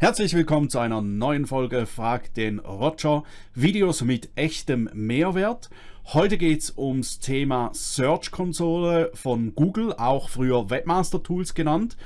Herzlich willkommen zu einer neuen Folge Frag den Roger. Videos mit echtem Mehrwert. Heute geht es ums Thema Search-Konsole von Google, auch früher Webmaster-Tools genannt.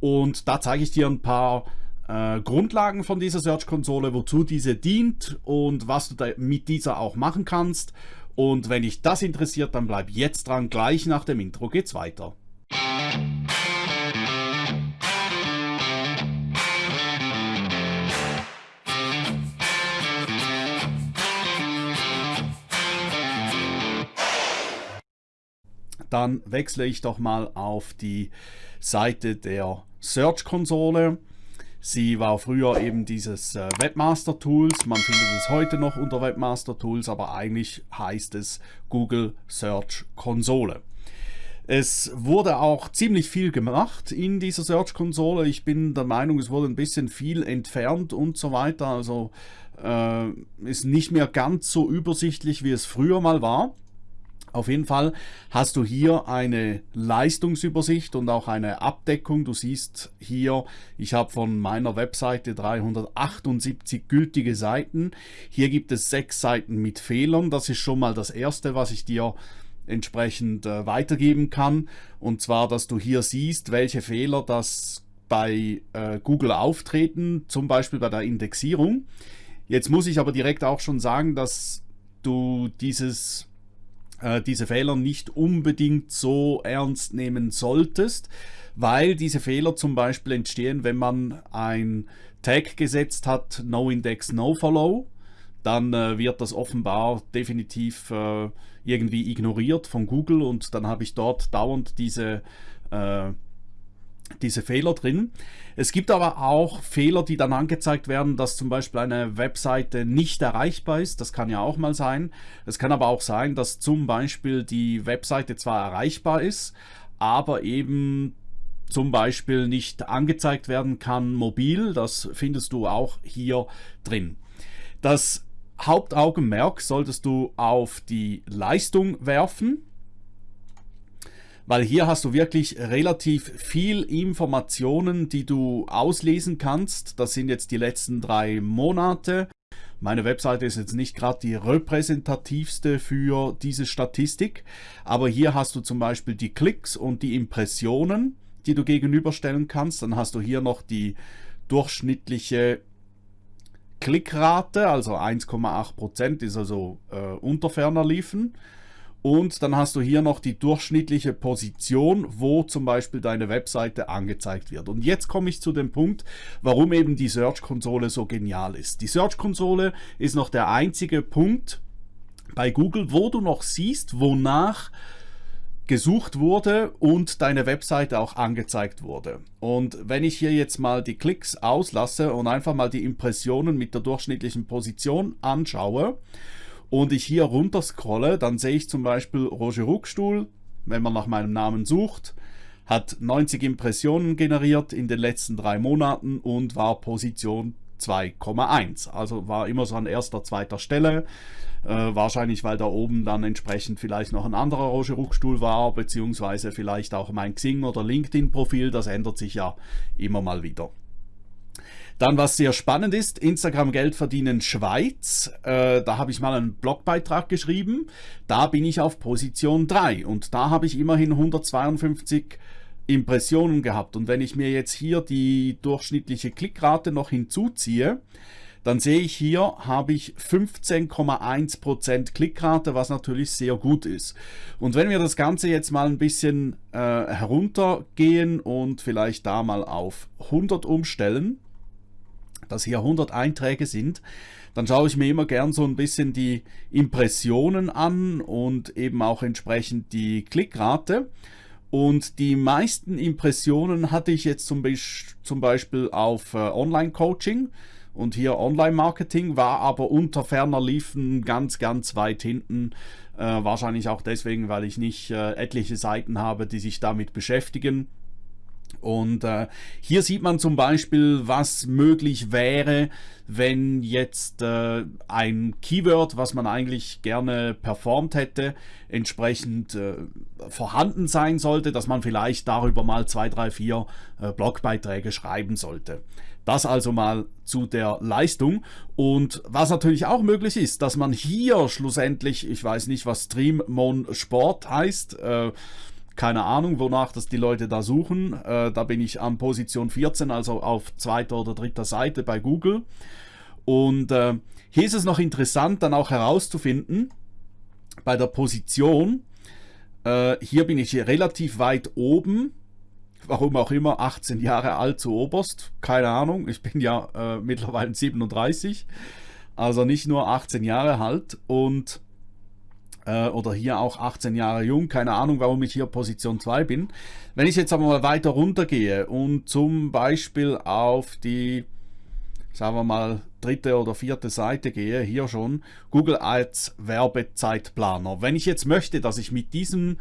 Und da zeige ich dir ein paar äh, Grundlagen von dieser Search-Konsole, wozu diese dient und was du mit dieser auch machen kannst. Und wenn dich das interessiert, dann bleib jetzt dran. Gleich nach dem Intro geht's weiter. Dann wechsle ich doch mal auf die Seite der Search-Konsole. Sie war früher eben dieses äh, Webmaster Tools, man findet es heute noch unter Webmaster Tools, aber eigentlich heißt es Google Search Konsole. Es wurde auch ziemlich viel gemacht in dieser Search-Konsole. Ich bin der Meinung, es wurde ein bisschen viel entfernt und so weiter. Also äh, ist nicht mehr ganz so übersichtlich, wie es früher mal war. Auf jeden Fall hast du hier eine Leistungsübersicht und auch eine Abdeckung. Du siehst hier, ich habe von meiner Webseite 378 gültige Seiten. Hier gibt es sechs Seiten mit Fehlern. Das ist schon mal das erste, was ich dir entsprechend äh, weitergeben kann. Und zwar, dass du hier siehst, welche Fehler das bei äh, Google auftreten, zum Beispiel bei der Indexierung. Jetzt muss ich aber direkt auch schon sagen, dass du dieses diese Fehler nicht unbedingt so ernst nehmen solltest, weil diese Fehler zum Beispiel entstehen, wenn man ein Tag gesetzt hat, No Index, No Follow, dann äh, wird das offenbar definitiv äh, irgendwie ignoriert von Google und dann habe ich dort dauernd diese äh, diese Fehler drin. Es gibt aber auch Fehler, die dann angezeigt werden, dass zum Beispiel eine Webseite nicht erreichbar ist. Das kann ja auch mal sein. Es kann aber auch sein, dass zum Beispiel die Webseite zwar erreichbar ist, aber eben zum Beispiel nicht angezeigt werden kann mobil. Das findest du auch hier drin. Das Hauptaugenmerk solltest du auf die Leistung werfen weil hier hast du wirklich relativ viel Informationen, die du auslesen kannst. Das sind jetzt die letzten drei Monate. Meine Webseite ist jetzt nicht gerade die repräsentativste für diese Statistik, aber hier hast du zum Beispiel die Klicks und die Impressionen, die du gegenüberstellen kannst. Dann hast du hier noch die durchschnittliche Klickrate, also 1,8% ist also äh, unter ferner liefen. Und dann hast du hier noch die durchschnittliche Position, wo zum Beispiel deine Webseite angezeigt wird. Und jetzt komme ich zu dem Punkt, warum eben die Search-Konsole so genial ist. Die Search-Konsole ist noch der einzige Punkt bei Google, wo du noch siehst, wonach gesucht wurde und deine Webseite auch angezeigt wurde. Und wenn ich hier jetzt mal die Klicks auslasse und einfach mal die Impressionen mit der durchschnittlichen Position anschaue, und ich hier runter scrolle, dann sehe ich zum Beispiel Roger Ruckstuhl, wenn man nach meinem Namen sucht, hat 90 Impressionen generiert in den letzten drei Monaten und war Position 2,1. Also war immer so an erster, zweiter Stelle. Äh, wahrscheinlich, weil da oben dann entsprechend vielleicht noch ein anderer Roger Ruckstuhl war, beziehungsweise vielleicht auch mein Xing- oder LinkedIn-Profil. Das ändert sich ja immer mal wieder. Dann, was sehr spannend ist, Instagram Geld verdienen Schweiz. Äh, da habe ich mal einen Blogbeitrag geschrieben. Da bin ich auf Position 3 und da habe ich immerhin 152 Impressionen gehabt. Und wenn ich mir jetzt hier die durchschnittliche Klickrate noch hinzuziehe, dann sehe ich hier, habe ich 15,1% Klickrate, was natürlich sehr gut ist. Und wenn wir das Ganze jetzt mal ein bisschen äh, heruntergehen und vielleicht da mal auf 100 umstellen, dass hier 100 Einträge sind, dann schaue ich mir immer gern so ein bisschen die Impressionen an und eben auch entsprechend die Klickrate. Und die meisten Impressionen hatte ich jetzt zum, Be zum Beispiel auf äh, Online-Coaching und hier Online-Marketing, war aber unter ferner Liefen ganz, ganz weit hinten. Äh, wahrscheinlich auch deswegen, weil ich nicht äh, etliche Seiten habe, die sich damit beschäftigen. Und äh, hier sieht man zum Beispiel, was möglich wäre, wenn jetzt äh, ein Keyword, was man eigentlich gerne performt hätte, entsprechend äh, vorhanden sein sollte, dass man vielleicht darüber mal zwei, drei, vier äh, Blogbeiträge schreiben sollte. Das also mal zu der Leistung. Und was natürlich auch möglich ist, dass man hier schlussendlich, ich weiß nicht, was Streammon Sport heißt, äh, keine Ahnung, wonach das die Leute da suchen. Äh, da bin ich an Position 14, also auf zweiter oder dritter Seite bei Google. Und äh, hier ist es noch interessant, dann auch herauszufinden, bei der Position, äh, hier bin ich hier relativ weit oben, warum auch immer, 18 Jahre alt zu Oberst, keine Ahnung, ich bin ja äh, mittlerweile 37, also nicht nur 18 Jahre alt und äh, oder hier auch 18 Jahre jung, keine Ahnung, warum ich hier Position 2 bin. Wenn ich jetzt aber mal weiter runter gehe und zum Beispiel auf die sagen wir mal, dritte oder vierte Seite gehe, hier schon, Google Ads Werbezeitplaner. Wenn ich jetzt möchte, dass ich mit diesem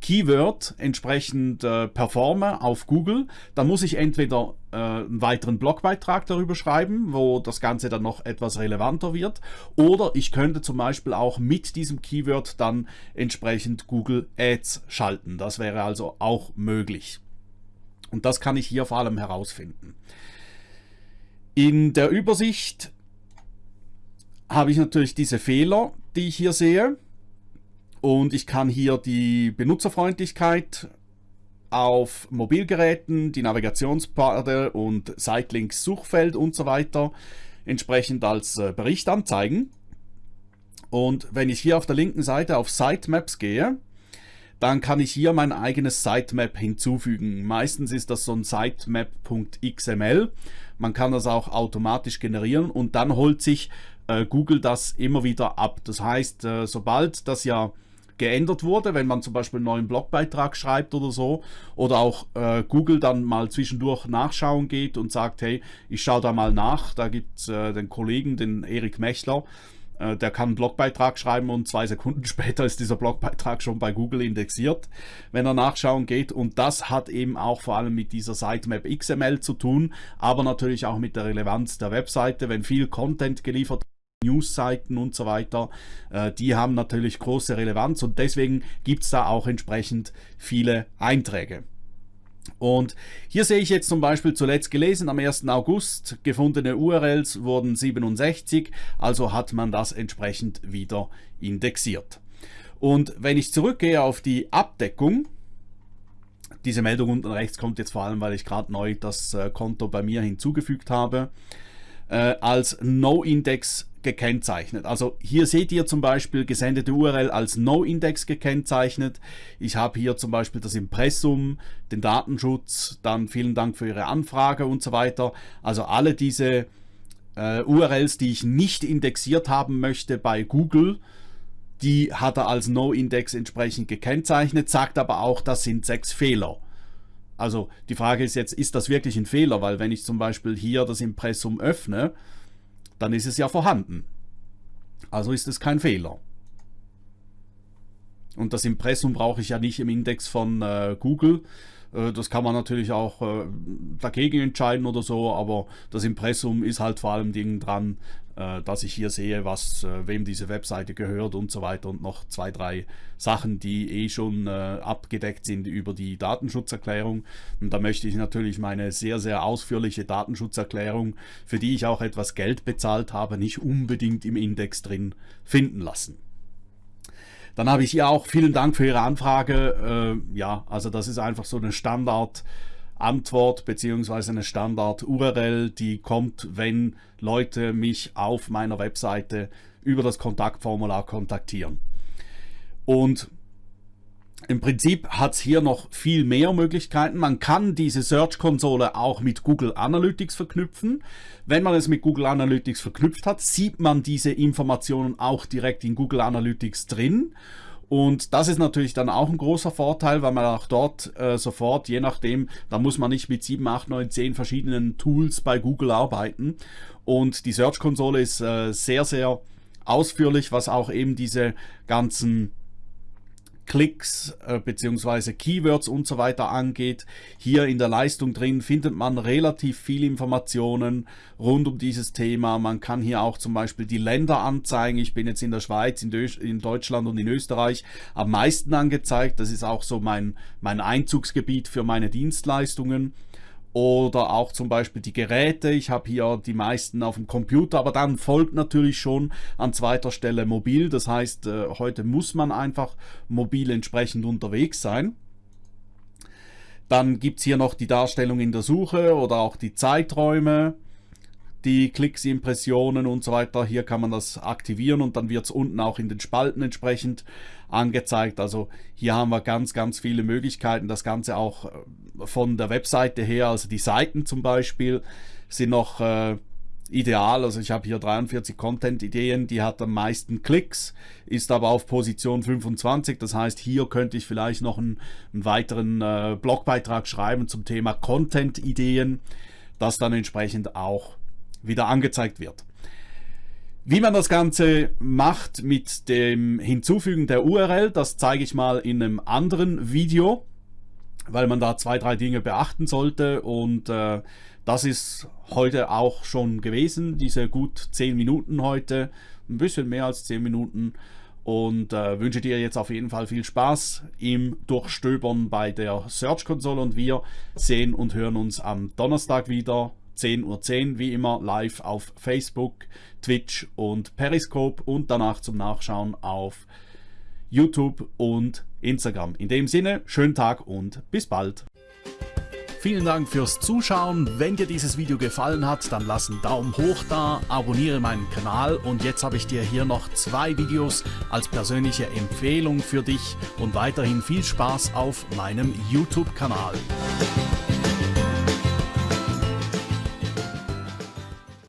Keyword entsprechend äh, performe auf Google, dann muss ich entweder äh, einen weiteren Blogbeitrag darüber schreiben, wo das Ganze dann noch etwas relevanter wird, oder ich könnte zum Beispiel auch mit diesem Keyword dann entsprechend Google Ads schalten. Das wäre also auch möglich. Und das kann ich hier vor allem herausfinden. In der Übersicht habe ich natürlich diese Fehler, die ich hier sehe. Und ich kann hier die Benutzerfreundlichkeit auf Mobilgeräten, die Navigationspfade und Sitelinks Suchfeld und so weiter entsprechend als äh, Bericht anzeigen. Und wenn ich hier auf der linken Seite auf Sitemaps gehe, dann kann ich hier mein eigenes Sitemap hinzufügen. Meistens ist das so ein sitemap.xml. Man kann das auch automatisch generieren und dann holt sich äh, Google das immer wieder ab. Das heißt, äh, sobald das ja geändert wurde, wenn man zum Beispiel einen neuen Blogbeitrag schreibt oder so, oder auch äh, Google dann mal zwischendurch nachschauen geht und sagt, hey, ich schaue da mal nach, da gibt es äh, den Kollegen, den Erik Mechler, äh, der kann einen Blogbeitrag schreiben und zwei Sekunden später ist dieser Blogbeitrag schon bei Google indexiert, wenn er nachschauen geht. Und das hat eben auch vor allem mit dieser Sitemap XML zu tun, aber natürlich auch mit der Relevanz der Webseite. Wenn viel Content geliefert Newsseiten und so weiter, äh, die haben natürlich große Relevanz und deswegen gibt es da auch entsprechend viele Einträge. Und hier sehe ich jetzt zum Beispiel zuletzt gelesen, am 1. August gefundene URLs wurden 67, also hat man das entsprechend wieder indexiert. Und wenn ich zurückgehe auf die Abdeckung, diese Meldung unten rechts kommt jetzt vor allem, weil ich gerade neu das äh, Konto bei mir hinzugefügt habe, äh, als No-Index gekennzeichnet. Also hier seht ihr zum Beispiel gesendete URL als No-Index gekennzeichnet. Ich habe hier zum Beispiel das Impressum, den Datenschutz, dann vielen Dank für Ihre Anfrage und so weiter. Also alle diese äh, URLs, die ich nicht indexiert haben möchte bei Google, die hat er als No-Index entsprechend gekennzeichnet, sagt aber auch, das sind sechs Fehler. Also die Frage ist jetzt, ist das wirklich ein Fehler? Weil wenn ich zum Beispiel hier das Impressum öffne, dann ist es ja vorhanden. Also ist es kein Fehler. Und das Impressum brauche ich ja nicht im Index von äh, Google, das kann man natürlich auch äh, dagegen entscheiden oder so, aber das Impressum ist halt vor allem Dingen dran, äh, dass ich hier sehe, was wem diese Webseite gehört und so weiter und noch zwei, drei Sachen, die eh schon abgedeckt sind über die Datenschutzerklärung. Und da möchte ich natürlich meine sehr, sehr ausführliche Datenschutzerklärung, für die ich auch etwas Geld bezahlt habe, nicht unbedingt im Index drin finden lassen. Dann habe ich ihr auch vielen Dank für Ihre Anfrage. Äh, ja, also das ist einfach so eine Standard. Antwort beziehungsweise eine Standard-URL, die kommt, wenn Leute mich auf meiner Webseite über das Kontaktformular kontaktieren. Und im Prinzip hat es hier noch viel mehr Möglichkeiten. Man kann diese Search-Konsole auch mit Google Analytics verknüpfen. Wenn man es mit Google Analytics verknüpft hat, sieht man diese Informationen auch direkt in Google Analytics drin. Und das ist natürlich dann auch ein großer Vorteil, weil man auch dort äh, sofort, je nachdem, da muss man nicht mit 7, 8, 9, 10 verschiedenen Tools bei Google arbeiten. Und die Search-Konsole ist äh, sehr, sehr ausführlich, was auch eben diese ganzen Klicks äh, bzw. Keywords und so weiter angeht. Hier in der Leistung drin findet man relativ viele Informationen rund um dieses Thema. Man kann hier auch zum Beispiel die Länder anzeigen. Ich bin jetzt in der Schweiz, in, in Deutschland und in Österreich am meisten angezeigt. Das ist auch so mein, mein Einzugsgebiet für meine Dienstleistungen. Oder auch zum Beispiel die Geräte. Ich habe hier die meisten auf dem Computer, aber dann folgt natürlich schon an zweiter Stelle mobil. Das heißt, äh, heute muss man einfach mobil entsprechend unterwegs sein. Dann gibt es hier noch die Darstellung in der Suche oder auch die Zeiträume, die Klicks, Impressionen und so weiter. Hier kann man das aktivieren und dann wird es unten auch in den Spalten entsprechend angezeigt. Also hier haben wir ganz, ganz viele Möglichkeiten. Das Ganze auch äh, von der Webseite her, also die Seiten zum Beispiel sind noch äh, ideal. Also ich habe hier 43 Content-Ideen, die hat am meisten Klicks, ist aber auf Position 25. Das heißt, hier könnte ich vielleicht noch einen, einen weiteren äh, Blogbeitrag schreiben zum Thema Content-Ideen, das dann entsprechend auch wieder angezeigt wird. Wie man das Ganze macht mit dem Hinzufügen der URL, das zeige ich mal in einem anderen Video, weil man da zwei, drei Dinge beachten sollte. Und äh, das ist heute auch schon gewesen, diese gut 10 Minuten heute, ein bisschen mehr als 10 Minuten. Und äh, wünsche dir jetzt auf jeden Fall viel Spaß im Durchstöbern bei der Search Console. Und wir sehen und hören uns am Donnerstag wieder 10.10 Uhr, 10, wie immer live auf Facebook, Twitch und Periscope und danach zum Nachschauen auf YouTube und Instagram. In dem Sinne, schönen Tag und bis bald. Vielen Dank fürs Zuschauen. Wenn dir dieses Video gefallen hat, dann lass einen Daumen hoch da, abonniere meinen Kanal und jetzt habe ich dir hier noch zwei Videos als persönliche Empfehlung für dich und weiterhin viel Spaß auf meinem YouTube-Kanal.